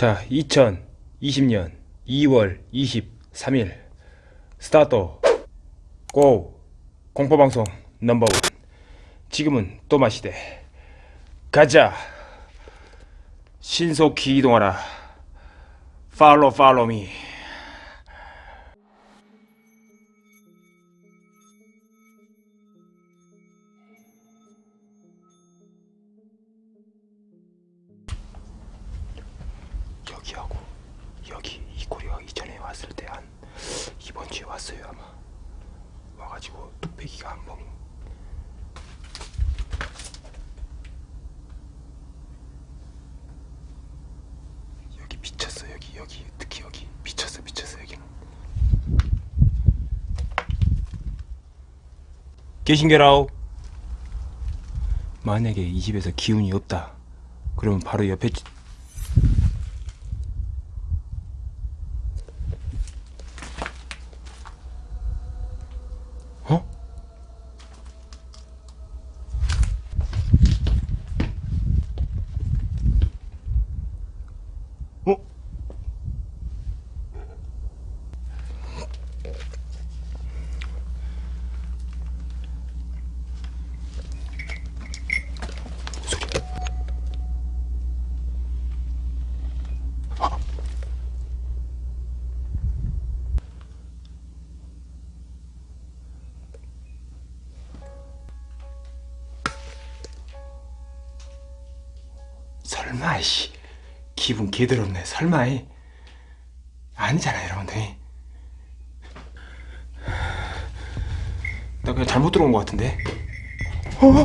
자, 2020년 2월 23일. 스타트. 고. 공포방송 넘버원. 지금은 또 마시대. 가자. 신속히 이동하라. 팔로 팔로 미 여기하고 여기 이 코리가 이전에 왔을 때 한 이번 주에 왔어요 아마. 와가지고 뚝배기가 한번 여기 미쳤어 여기 여기. 특히 여기. 미쳤어 미쳤어 여기는. 계신게라오. 만약에 이 집에서 기운이 없다. 그러면 바로 옆에 설마 씨 기분 개더럽네 설마 이 아니잖아 여러분들 나 그냥 잘못 들어온 것 같은데 어? 어? 어? 어?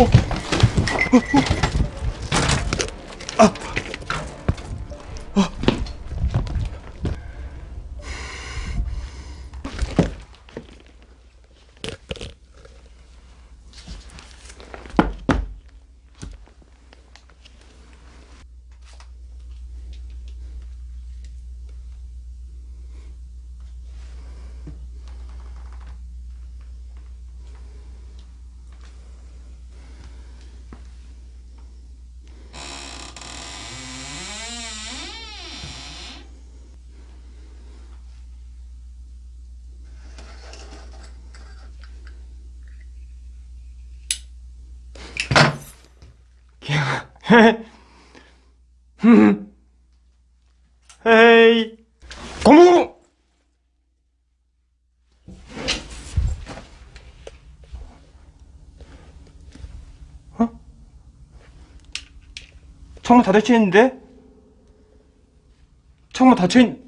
어? 어? 아! 아! 헤이 고무 어? 창문 다 닫혀 있는데? 창문 닫혀 있...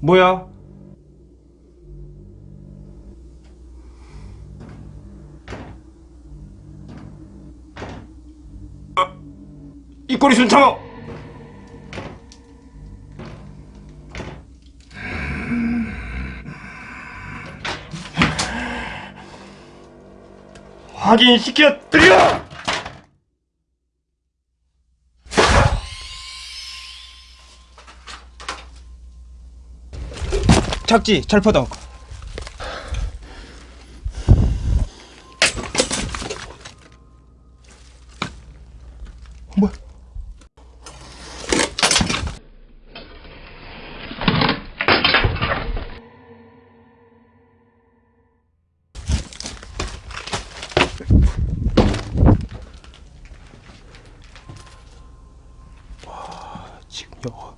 뭐야? 이 꼬리 순창! 확인시켜 드려! 착지 철퍼덕. 지금 여,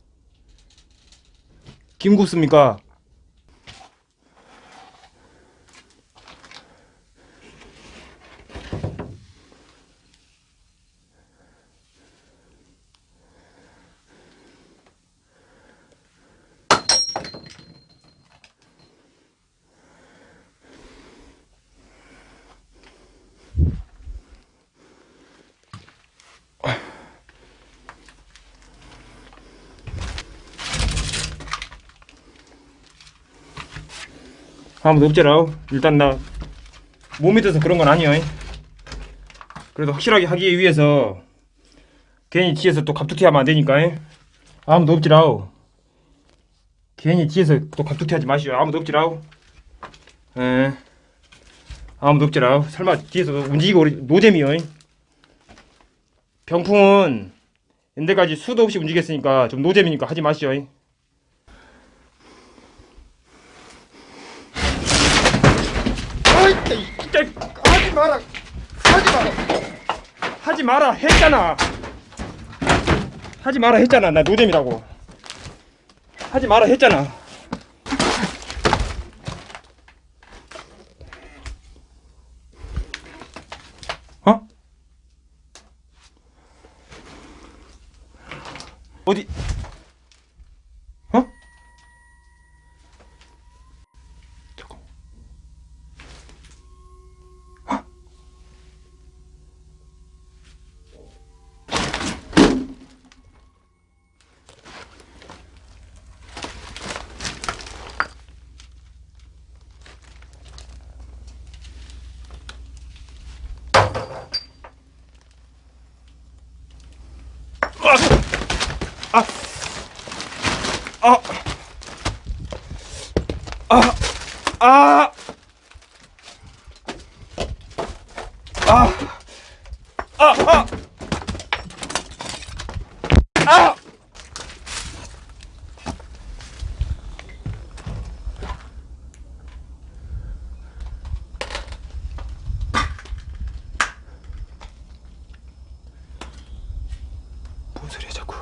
김구습니까? 아무도 없지라 일단 나 몸이 돼서 그런 건 아니야 그래도 확실하게 하기 위해서 괜히 뒤에서 또 갑툭튀 하면 안 되니까 아무도 없지라 괜히 뒤에서 또 갑툭튀 하지 마시오. 아무도 없지라 에 아무도 없지라 설마 뒤에서 움직이고 노잼이요 병풍은 연대까지 수도 없이 움직였으니까 좀 노잼이니까 하지 마시오 아이 진짜 하지 마라. 하지 마라. 하지 마라 했잖아. 하지 마라 했잖아. 나 노잼이라고. 하지 마라 했잖아. 어? 어디 아! 아! 아! 아! 아! 아! 아! 뭔 소리야 자꾸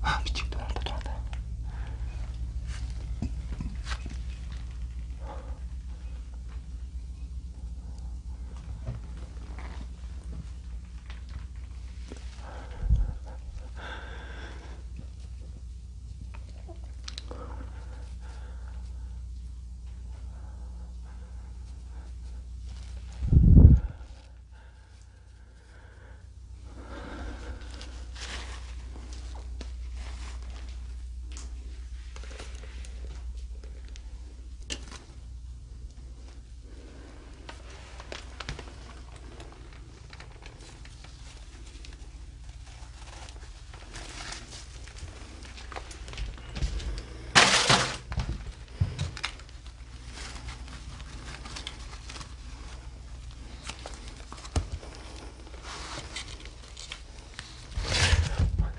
아 미치겠다 또 나온다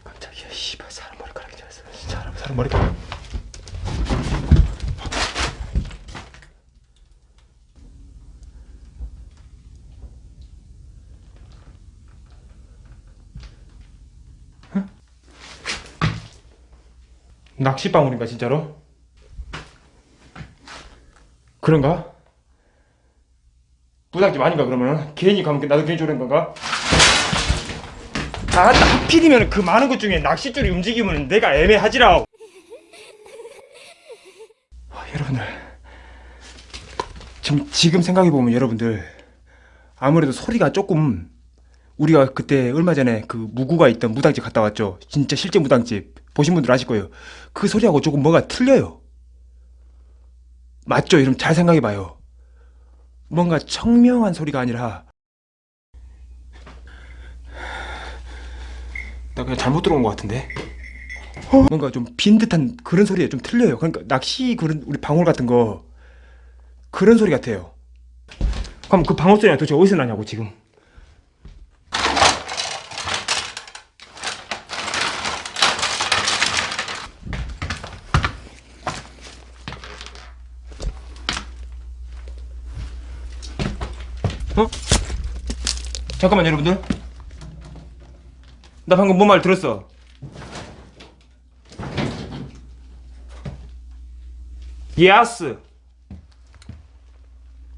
깜짝이야 씨발 사람 머리카락이 잘했어 진짜 사람, 사람 응? 낚시방울인가 진짜로? 그런가? 부탁집 아닌가 그러면은 괜히 가면 나도 괜히 저런 건가? 아, 하필이면 그 많은 것 중에 낚싯줄이 움직이면 내가 애매하지라. 아, 여러분들, 지금 지금 생각해 보면 여러분들 아무래도 소리가 조금 우리가 그때 얼마 전에 그 무구가 있던 무당집 갔다 왔죠. 진짜 실제 무당집. 보신 분들 아실 거예요. 그 소리하고 조금 뭐가 틀려요. 맞죠? 여러분 잘 생각해봐요. 뭔가 청명한 소리가 아니라 나 그냥 잘못 들어온 것 같은데? 뭔가 좀 빈 듯한 그런 소리에 좀 틀려요. 그러니까 낚시 그런 우리 방울 같은 거 그런 소리 같아요. 그럼 그 방울 소리가 도대체 어디서 나냐고 지금? 어? 잠깐만 여러분들. 나 방금 뭔 말 들었어? 예스.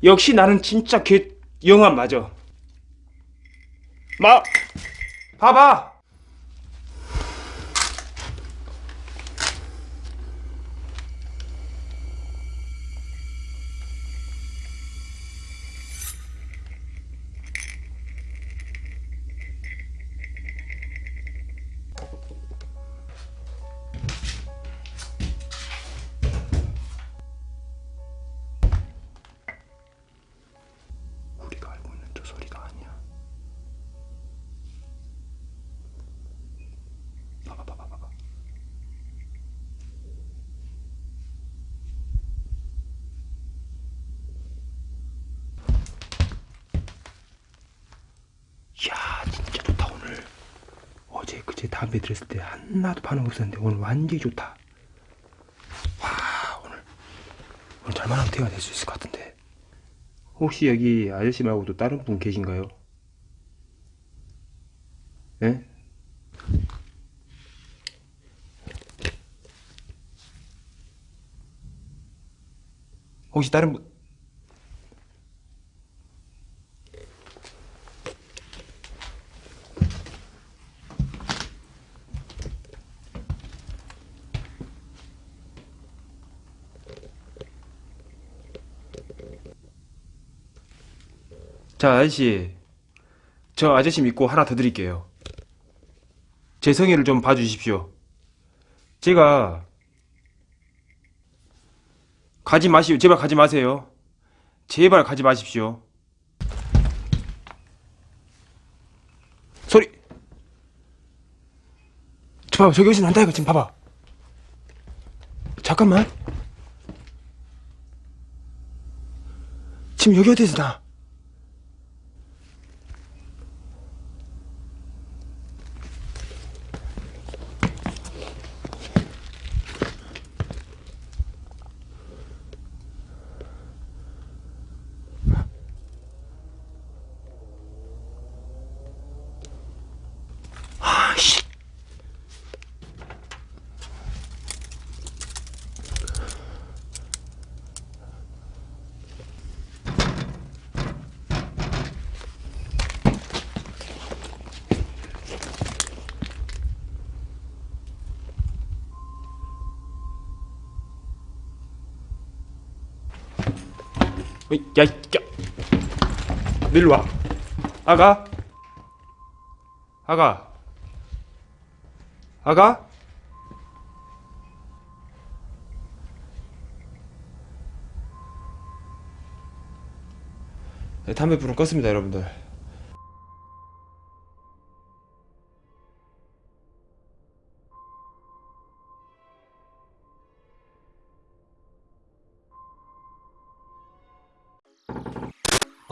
역시 나는 진짜 개 영감 맞아. 마 봐봐. 그제 담배 들었을 때 하나도 반응 없었는데 오늘 완전히 좋다. 와 오늘 오늘 잘만하면 대화가 될 수 있을 것 같은데. 혹시 여기 아저씨 말고도 다른 분 계신가요? 예? 혹시 다른 분 자, 아저씨. 저 아저씨 믿고 하나 더 드릴게요. 제 성의를 좀 봐주십시오. 제가 가지 마시오. 제발 가지 마세요. 제발 가지 마십시오. 소리. 저 봐봐. 저기 어디서 난다 이거 지금 봐봐. 잠깐만. 지금 여기 어디서 나? 야, 이- 야. 너 일로 와. 아가. 아가. 아가? 네, 담배 불은 껐습니다, 여러분들.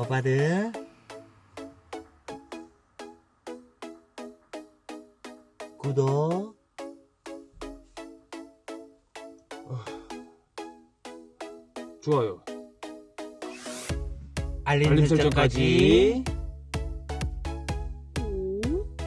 오빠들 구독. 좋아요. 알림, 알림 설정까지